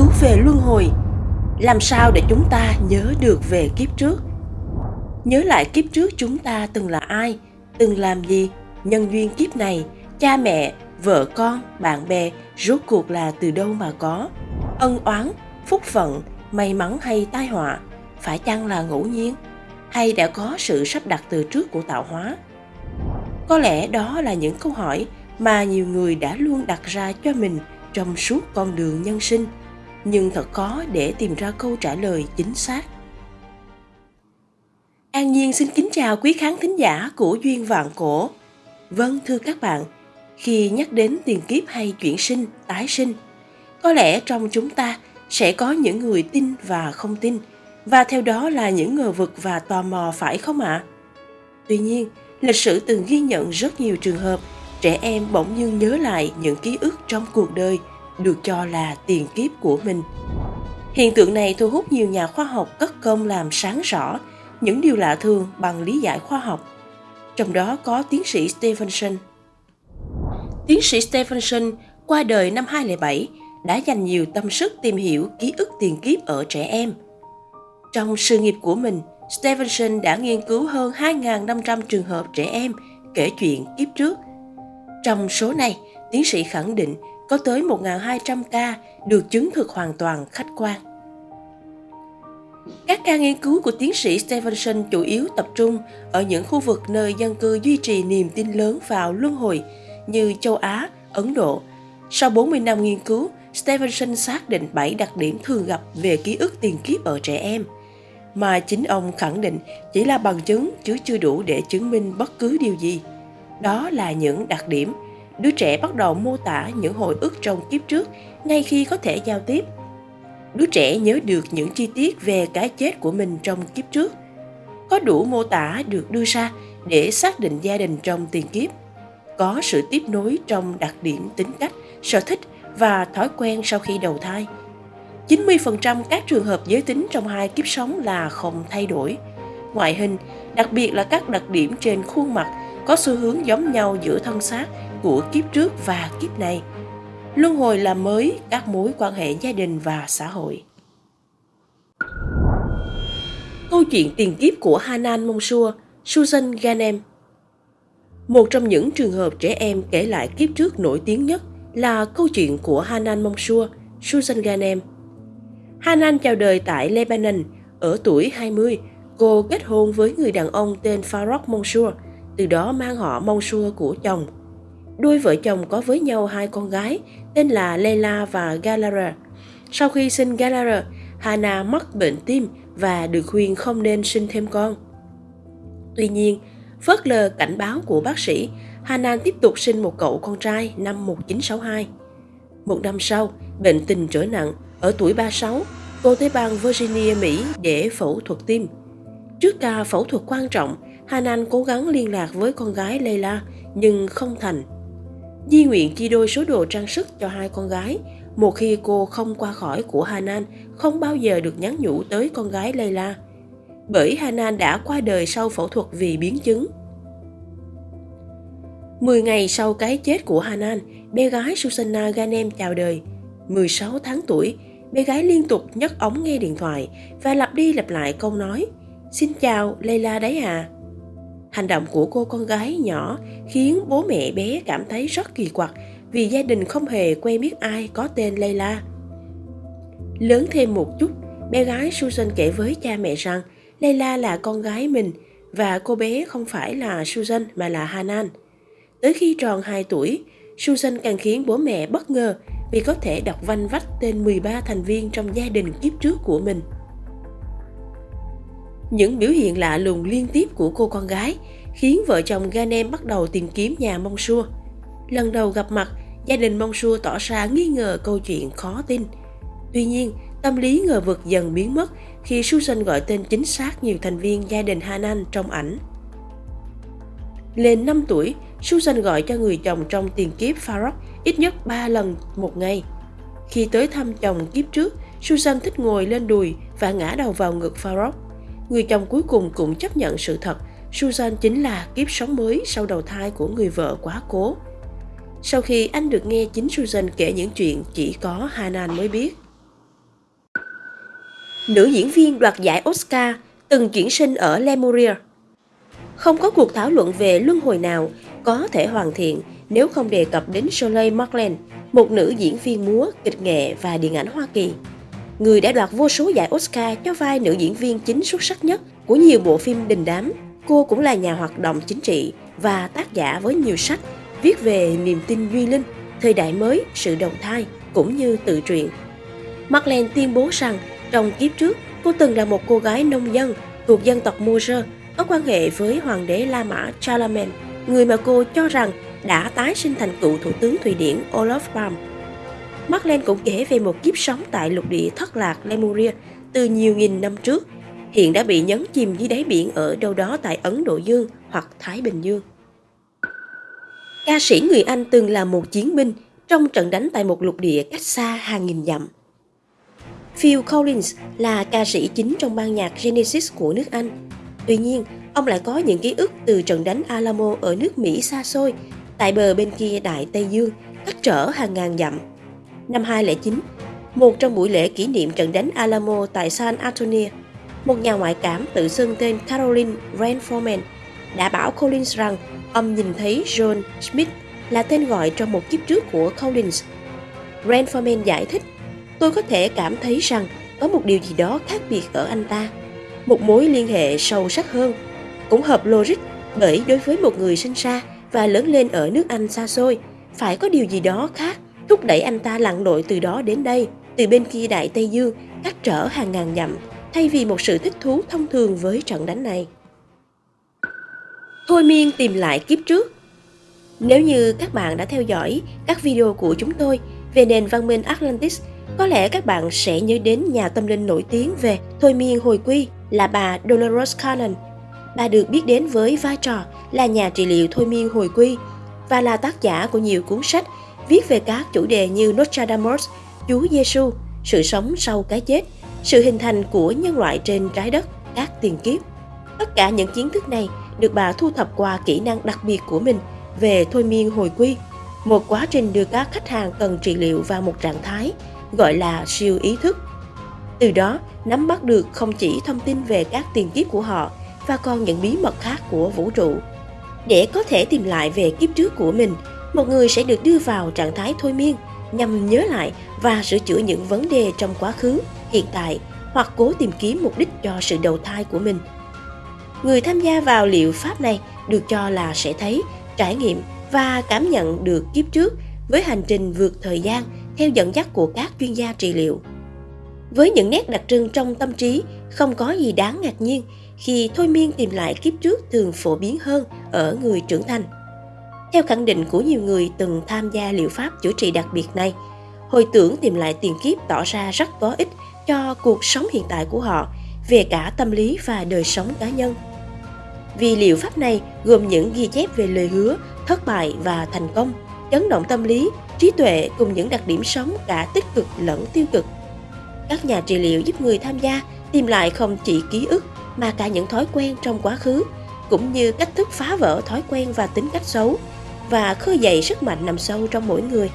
cứu về luân hồi. Làm sao để chúng ta nhớ được về kiếp trước? Nhớ lại kiếp trước chúng ta từng là ai, từng làm gì? Nhân duyên kiếp này, cha mẹ, vợ con, bạn bè, rốt cuộc là từ đâu mà có? Ân oán, phúc phận, may mắn hay tai họa, phải chăng là ngẫu nhiên? Hay đã có sự sắp đặt từ trước của tạo hóa? Có lẽ đó là những câu hỏi mà nhiều người đã luôn đặt ra cho mình trong suốt con đường nhân sinh nhưng thật khó để tìm ra câu trả lời chính xác an nhiên xin kính chào quý khán thính giả của duyên vạn cổ vâng thưa các bạn, khi nhắc đến tiền kiếp hay chuyển sinh, tái sinh, có lẽ trong chúng ta sẽ có những người tin và không tin, và theo đó là những ngờ vực và tò mò, phải không ạ à? tuy nhiên, lịch sử từng ghi nhận rất nhiều trường hợp trẻ em bỗng nhiên nhớ lại những ký ức trong cuộc đời được cho là tiền kiếp của mình. Hiện tượng này thu hút nhiều nhà khoa học cất công làm sáng rõ những điều lạ thường bằng lý giải khoa học. Trong đó có tiến sĩ Stevenson. Tiến sĩ Stevenson qua đời năm 2007 đã dành nhiều tâm sức tìm hiểu ký ức tiền kiếp ở trẻ em. Trong sự nghiệp của mình, Stevenson đã nghiên cứu hơn 2.500 trường hợp trẻ em kể chuyện kiếp trước. Trong số này, tiến sĩ khẳng định có tới 1.200 ca được chứng thực hoàn toàn khách quan. Các ca nghiên cứu của tiến sĩ Stevenson chủ yếu tập trung ở những khu vực nơi dân cư duy trì niềm tin lớn vào luân hồi như châu Á, Ấn Độ. Sau 40 năm nghiên cứu, Stevenson xác định 7 đặc điểm thường gặp về ký ức tiền kiếp ở trẻ em, mà chính ông khẳng định chỉ là bằng chứng chứ chưa đủ để chứng minh bất cứ điều gì. Đó là những đặc điểm đứa trẻ bắt đầu mô tả những hồi ức trong kiếp trước ngay khi có thể giao tiếp. Đứa trẻ nhớ được những chi tiết về cái chết của mình trong kiếp trước. Có đủ mô tả được đưa ra để xác định gia đình trong tiền kiếp. Có sự tiếp nối trong đặc điểm tính cách, sở thích và thói quen sau khi đầu thai. 90% các trường hợp giới tính trong hai kiếp sống là không thay đổi. Ngoại hình, đặc biệt là các đặc điểm trên khuôn mặt có xu hướng giống nhau giữa thân xác của kiếp trước và kiếp này. Luân hồi làm mới các mối quan hệ gia đình và xã hội. Câu chuyện tiền kiếp của Hanan Monsua, Susan Ganem Một trong những trường hợp trẻ em kể lại kiếp trước nổi tiếng nhất là câu chuyện của Hanan Monsua, Susan Ganem. Hanan chào đời tại Lebanon, ở tuổi 20, cô kết hôn với người đàn ông tên Farouk Monsur, từ đó mang họ Monsur của chồng. Đôi vợ chồng có với nhau hai con gái tên là Leila và Galara. Sau khi sinh Galara, Hana mắc bệnh tim và được khuyên không nên sinh thêm con. Tuy nhiên, phớt lờ cảnh báo của bác sĩ, Hana tiếp tục sinh một cậu con trai năm 1962. Một năm sau, bệnh tình trở nặng, ở tuổi 36, cô tới bang Virginia, Mỹ để phẫu thuật tim. Trước ca phẫu thuật quan trọng, Hanan cố gắng liên lạc với con gái Leila nhưng không thành. Di nguyện chia đôi số đồ trang sức cho hai con gái, một khi cô không qua khỏi của Hanan không bao giờ được nhắn nhủ tới con gái Layla. Bởi Hanan đã qua đời sau phẫu thuật vì biến chứng. 10 ngày sau cái chết của Hanan, bé gái Susanna Ganem chào đời. 16 tháng tuổi, bé gái liên tục nhấc ống nghe điện thoại và lặp đi lặp lại câu nói Xin chào, Layla đấy à. Hành động của cô con gái nhỏ khiến bố mẹ bé cảm thấy rất kỳ quặc vì gia đình không hề quen biết ai có tên Layla. Lớn thêm một chút, bé gái Susan kể với cha mẹ rằng Layla là con gái mình và cô bé không phải là Susan mà là Hanan. Tới khi tròn 2 tuổi, Susan càng khiến bố mẹ bất ngờ vì có thể đọc vanh vách tên 13 thành viên trong gia đình kiếp trước của mình. Những biểu hiện lạ lùng liên tiếp của cô con gái khiến vợ chồng Ganem bắt đầu tìm kiếm nhà Mong Sua. Lần đầu gặp mặt, gia đình Mong Sua tỏ ra nghi ngờ câu chuyện khó tin. Tuy nhiên, tâm lý ngờ vực dần biến mất khi Susan gọi tên chính xác nhiều thành viên gia đình Hanan trong ảnh. Lên 5 tuổi, Susan gọi cho người chồng trong tiền kiếp Farok ít nhất 3 lần một ngày. Khi tới thăm chồng kiếp trước, Susan thích ngồi lên đùi và ngã đầu vào ngực Farok người chồng cuối cùng cũng chấp nhận sự thật Susan chính là kiếp sống mới sau đầu thai của người vợ quá cố. Sau khi anh được nghe chính Susan kể những chuyện chỉ có Hanan mới biết. nữ diễn viên đoạt giải Oscar từng chuyển sinh ở Lemuria. Không có cuộc thảo luận về luân hồi nào có thể hoàn thiện nếu không đề cập đến Shirley MacLaine, một nữ diễn viên múa, kịch nghệ và điện ảnh Hoa Kỳ. Người đã đoạt vô số giải Oscar cho vai nữ diễn viên chính xuất sắc nhất của nhiều bộ phim đình đám. Cô cũng là nhà hoạt động chính trị và tác giả với nhiều sách viết về niềm tin duy linh, thời đại mới, sự đồng thai cũng như tự truyện. Marlene tuyên bố rằng trong kiếp trước cô từng là một cô gái nông dân thuộc dân tộc Moser có quan hệ với hoàng đế La Mã Charlemagne, người mà cô cho rằng đã tái sinh thành cựu thủ tướng Thụy Điển Olaf Palm. Marlene cũng kể về một kiếp sống tại lục địa thất lạc Lemuria từ nhiều nghìn năm trước, hiện đã bị nhấn chìm dưới đáy biển ở đâu đó tại Ấn Độ Dương hoặc Thái Bình Dương. Ca sĩ người Anh từng là một chiến binh trong trận đánh tại một lục địa cách xa hàng nghìn dặm. Phil Collins là ca sĩ chính trong ban nhạc Genesis của nước Anh. Tuy nhiên, ông lại có những ký ức từ trận đánh Alamo ở nước Mỹ xa xôi, tại bờ bên kia Đại Tây Dương, cách trở hàng ngàn dặm. Năm 2009, một trong buổi lễ kỷ niệm trận đánh Alamo tại San Antonio, một nhà ngoại cảm tự xưng tên Caroline Ranforman đã bảo Collins rằng ông nhìn thấy John Smith là tên gọi trong một kiếp trước của Collins. Ranforman giải thích, tôi có thể cảm thấy rằng có một điều gì đó khác biệt ở anh ta, một mối liên hệ sâu sắc hơn, cũng hợp logic bởi đối với một người sinh ra và lớn lên ở nước Anh xa xôi, phải có điều gì đó khác thúc đẩy anh ta lặn lội từ đó đến đây, từ bên kia Đại Tây Dương, cách trở hàng ngàn dặm, thay vì một sự thích thú thông thường với trận đánh này. Thôi miên tìm lại kiếp trước Nếu như các bạn đã theo dõi các video của chúng tôi về nền văn minh Atlantis, có lẽ các bạn sẽ nhớ đến nhà tâm linh nổi tiếng về thôi miên hồi quy là bà Dolores Cannon. Bà được biết đến với vai trò là nhà trị liệu thôi miên hồi quy và là tác giả của nhiều cuốn sách viết về các chủ đề như Nostradamus, Chúa Giêsu, sự sống sau cái chết, sự hình thành của nhân loại trên trái đất, các tiền kiếp. Tất cả những kiến thức này được bà thu thập qua kỹ năng đặc biệt của mình về thôi miên hồi quy, một quá trình đưa các khách hàng cần trị liệu vào một trạng thái gọi là siêu ý thức. Từ đó, nắm bắt được không chỉ thông tin về các tiền kiếp của họ và còn những bí mật khác của vũ trụ. Để có thể tìm lại về kiếp trước của mình, một người sẽ được đưa vào trạng thái thôi miên nhằm nhớ lại và sửa chữa những vấn đề trong quá khứ, hiện tại hoặc cố tìm kiếm mục đích cho sự đầu thai của mình. Người tham gia vào liệu pháp này được cho là sẽ thấy, trải nghiệm và cảm nhận được kiếp trước với hành trình vượt thời gian theo dẫn dắt của các chuyên gia trị liệu. Với những nét đặc trưng trong tâm trí, không có gì đáng ngạc nhiên khi thôi miên tìm lại kiếp trước thường phổ biến hơn ở người trưởng thành. Theo khẳng định của nhiều người từng tham gia liệu pháp chữa trị đặc biệt này, hồi tưởng tìm lại tiền kiếp tỏ ra rất có ích cho cuộc sống hiện tại của họ về cả tâm lý và đời sống cá nhân. Vì liệu pháp này gồm những ghi chép về lời hứa, thất bại và thành công, chấn động tâm lý, trí tuệ cùng những đặc điểm sống cả tích cực lẫn tiêu cực. Các nhà trị liệu giúp người tham gia tìm lại không chỉ ký ức mà cả những thói quen trong quá khứ, cũng như cách thức phá vỡ thói quen và tính cách xấu và khơi dậy sức mạnh nằm sâu trong mỗi người.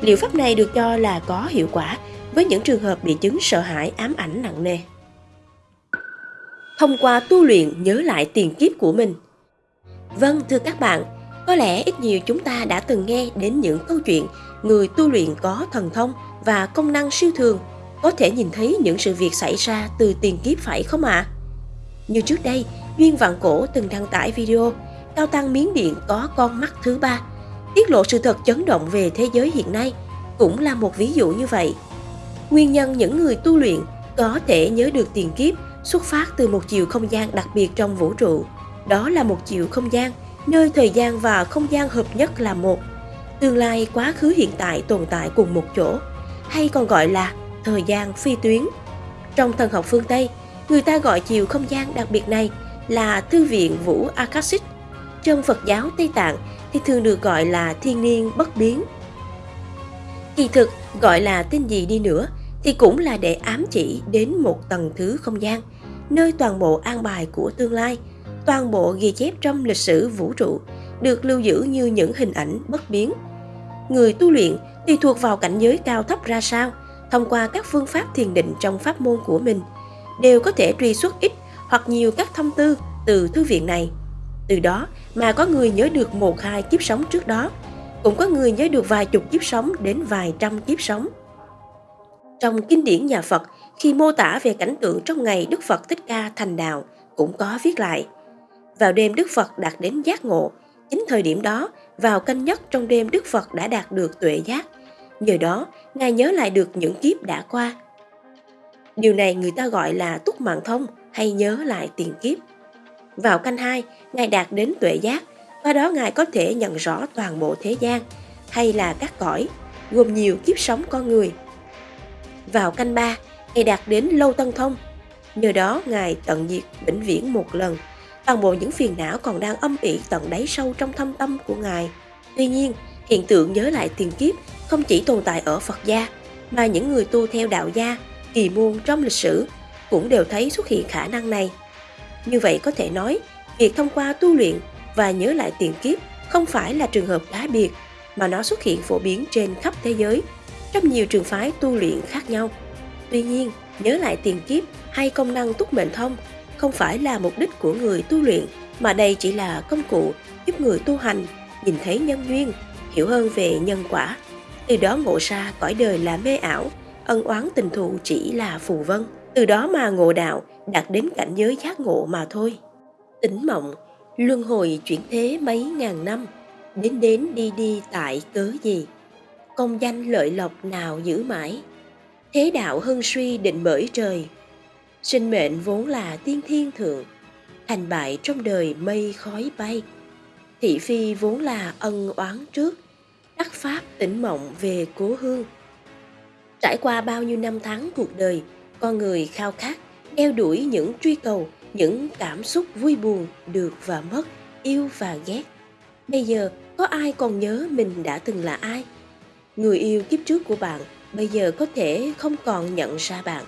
Liệu pháp này được cho là có hiệu quả với những trường hợp bị chứng sợ hãi ám ảnh nặng nề. Thông qua tu luyện nhớ lại tiền kiếp của mình. Vâng, thưa các bạn, có lẽ ít nhiều chúng ta đã từng nghe đến những câu chuyện người tu luyện có thần thông và công năng siêu thường có thể nhìn thấy những sự việc xảy ra từ tiền kiếp phải không ạ? À? Như trước đây, Duyên Vạn Cổ từng đăng tải video Cao Tăng Miến Điện có con mắt thứ ba, tiết lộ sự thật chấn động về thế giới hiện nay, cũng là một ví dụ như vậy. Nguyên nhân những người tu luyện có thể nhớ được tiền kiếp xuất phát từ một chiều không gian đặc biệt trong vũ trụ. Đó là một chiều không gian, nơi thời gian và không gian hợp nhất là một. Tương lai, quá khứ hiện tại tồn tại cùng một chỗ, hay còn gọi là thời gian phi tuyến. Trong thần học phương Tây, người ta gọi chiều không gian đặc biệt này là Thư viện Vũ Akashic trong Phật giáo Tây Tạng thì thường được gọi là thiên niên bất biến. Kỳ thực, gọi là tên gì đi nữa thì cũng là để ám chỉ đến một tầng thứ không gian, nơi toàn bộ an bài của tương lai, toàn bộ ghi chép trong lịch sử vũ trụ được lưu giữ như những hình ảnh bất biến. Người tu luyện tùy thuộc vào cảnh giới cao thấp ra sao, thông qua các phương pháp thiền định trong pháp môn của mình, đều có thể truy xuất ít hoặc nhiều các thông tư từ thư viện này. Từ đó mà có người nhớ được một hai kiếp sống trước đó, cũng có người nhớ được vài chục kiếp sống đến vài trăm kiếp sống. Trong kinh điển nhà Phật, khi mô tả về cảnh tượng trong ngày Đức Phật Thích Ca thành đạo, cũng có viết lại. Vào đêm Đức Phật đạt đến giác ngộ, chính thời điểm đó, vào canh nhất trong đêm Đức Phật đã đạt được tuệ giác. Nhờ đó, Ngài nhớ lại được những kiếp đã qua. Điều này người ta gọi là túc mạng thông hay nhớ lại tiền kiếp. Vào canh hai, Ngài đạt đến tuệ giác, qua đó Ngài có thể nhận rõ toàn bộ thế gian hay là các cõi, gồm nhiều kiếp sống con người. Vào canh ba, Ngài đạt đến lâu tân thông, nhờ đó Ngài tận diệt vĩnh viễn một lần toàn bộ những phiền não còn đang âm ỉ tận đáy sâu trong thâm tâm của Ngài. Tuy nhiên, hiện tượng nhớ lại tiền kiếp không chỉ tồn tại ở Phật gia, mà những người tu theo đạo gia, kỳ môn trong lịch sử cũng đều thấy xuất hiện khả năng này. Như vậy có thể nói, việc thông qua tu luyện và nhớ lại tiền kiếp không phải là trường hợp cá biệt, mà nó xuất hiện phổ biến trên khắp thế giới, trong nhiều trường phái tu luyện khác nhau. Tuy nhiên, nhớ lại tiền kiếp hay công năng túc mệnh thông không phải là mục đích của người tu luyện, mà đây chỉ là công cụ giúp người tu hành nhìn thấy nhân duyên, hiểu hơn về nhân quả. Từ đó ngộ ra cõi đời là mê ảo, ân oán tình thù chỉ là phù vân. Từ đó mà ngộ đạo đạt đến cảnh giới giác ngộ mà thôi. Tỉnh mộng, luân hồi chuyển thế mấy ngàn năm, đến đến đi đi tại cớ gì? Công danh lợi lộc nào giữ mãi? Thế đạo hưng suy định bởi trời, sinh mệnh vốn là tiên thiên thượng thành bại trong đời mây khói bay thị phi vốn là ân oán trước đắc pháp tỉnh mộng về cố hương trải qua bao nhiêu năm tháng cuộc đời con người khao khát đeo đuổi những truy cầu những cảm xúc vui buồn được và mất yêu và ghét bây giờ có ai còn nhớ mình đã từng là ai người yêu kiếp trước của bạn bây giờ có thể không còn nhận ra bạn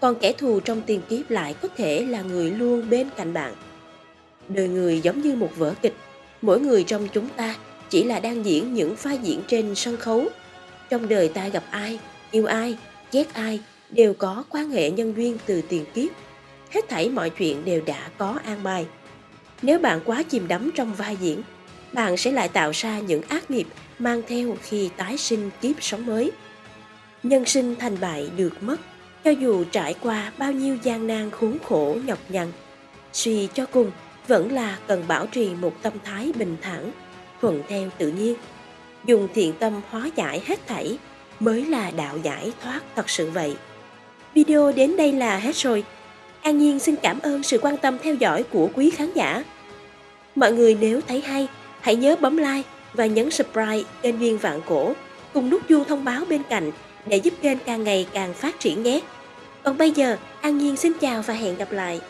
còn kẻ thù trong tiền kiếp lại có thể là người luôn bên cạnh bạn. Đời người giống như một vở kịch, mỗi người trong chúng ta chỉ là đang diễn những pha diễn trên sân khấu. Trong đời ta gặp ai, yêu ai, ghét ai đều có quan hệ nhân duyên từ tiền kiếp. Hết thảy mọi chuyện đều đã có an bài. Nếu bạn quá chìm đắm trong vai diễn, bạn sẽ lại tạo ra những ác nghiệp mang theo khi tái sinh kiếp sống mới. Nhân sinh thành bại được mất cho dù trải qua bao nhiêu gian nan khốn khổ nhọc nhằn, suy cho cùng vẫn là cần bảo trì một tâm thái bình thản, thuận theo tự nhiên. Dùng thiện tâm hóa giải hết thảy mới là đạo giải thoát thật sự vậy. Video đến đây là hết rồi. An Nhiên xin cảm ơn sự quan tâm theo dõi của quý khán giả. Mọi người nếu thấy hay, hãy nhớ bấm like và nhấn subscribe kênh Viên Vạn Cổ cùng nút chuông thông báo bên cạnh để giúp kênh càng ngày càng phát triển nhé. Còn bây giờ, An Nhiên xin chào và hẹn gặp lại.